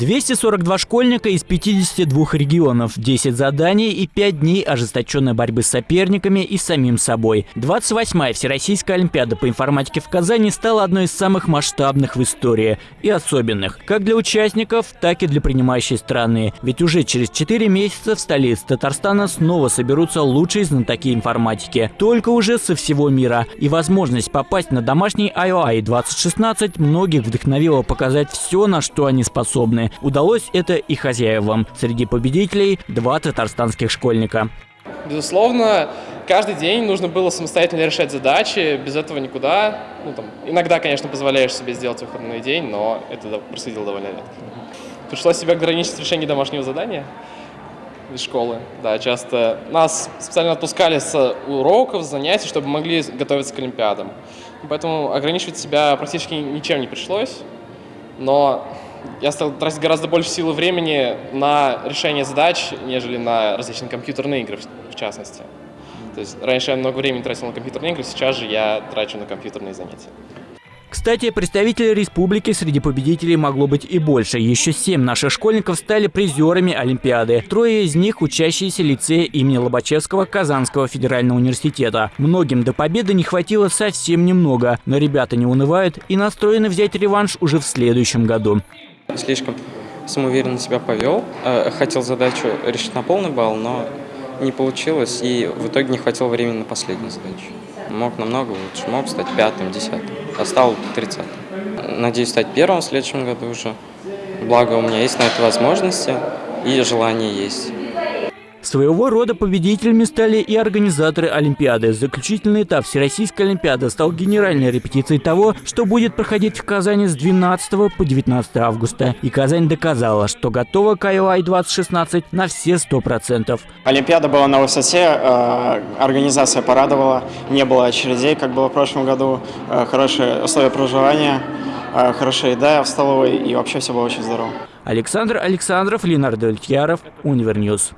242 школьника из 52 регионов, 10 заданий и 5 дней ожесточенной борьбы с соперниками и самим собой. 28-я Всероссийская Олимпиада по информатике в Казани стала одной из самых масштабных в истории и особенных, как для участников, так и для принимающей страны. Ведь уже через 4 месяца в столице Татарстана снова соберутся лучшие знатоки информатики, только уже со всего мира. И возможность попасть на домашний IOI 2016 многих вдохновила показать все, на что они способны Удалось это и хозяевам. Среди победителей два татарстанских школьника. Безусловно, каждый день нужно было самостоятельно решать задачи, без этого никуда. Ну, там, иногда, конечно, позволяешь себе сделать выходной день, но это происходило довольно редко. Пришлось себя ограничить в решении домашнего задания из школы. Да, часто нас специально отпускали с уроков, занятий, чтобы могли готовиться к Олимпиадам. Поэтому ограничивать себя практически ничем не пришлось. Но я стал тратить гораздо больше сил и времени на решение задач, нежели на различные компьютерные игры, в частности. То есть раньше я много времени тратил на компьютерные игры, сейчас же я трачу на компьютерные занятия. Кстати, представителей республики среди победителей могло быть и больше. Еще семь наших школьников стали призерами Олимпиады. Трое из них – учащиеся лицея имени Лобачевского Казанского федерального университета. Многим до победы не хватило совсем немного, но ребята не унывают и настроены взять реванш уже в следующем году. Слишком самоуверенно себя повел. Э, хотел задачу решить на полный балл, но не получилось, и в итоге не хватило времени на последнюю задачу. Мог намного лучше, мог стать пятым, десятым, а стал тридцатым. Надеюсь стать первым в следующем году уже. Благо у меня есть на это возможности и желание есть. Своего рода победителями стали и организаторы Олимпиады. Заключительный этап Всероссийской Олимпиады стал генеральной репетицией того, что будет проходить в Казани с 12 по 19 августа. И Казань доказала, что готова к IOI 2016 на все 100%. Олимпиада была на высоте, э, организация порадовала, не было очередей, как было в прошлом году, э, хорошие условия проживания, э, хорошая еда в столовой и вообще все было очень здорово. Александр Александров, Ленар Давлетьяров, Univer News.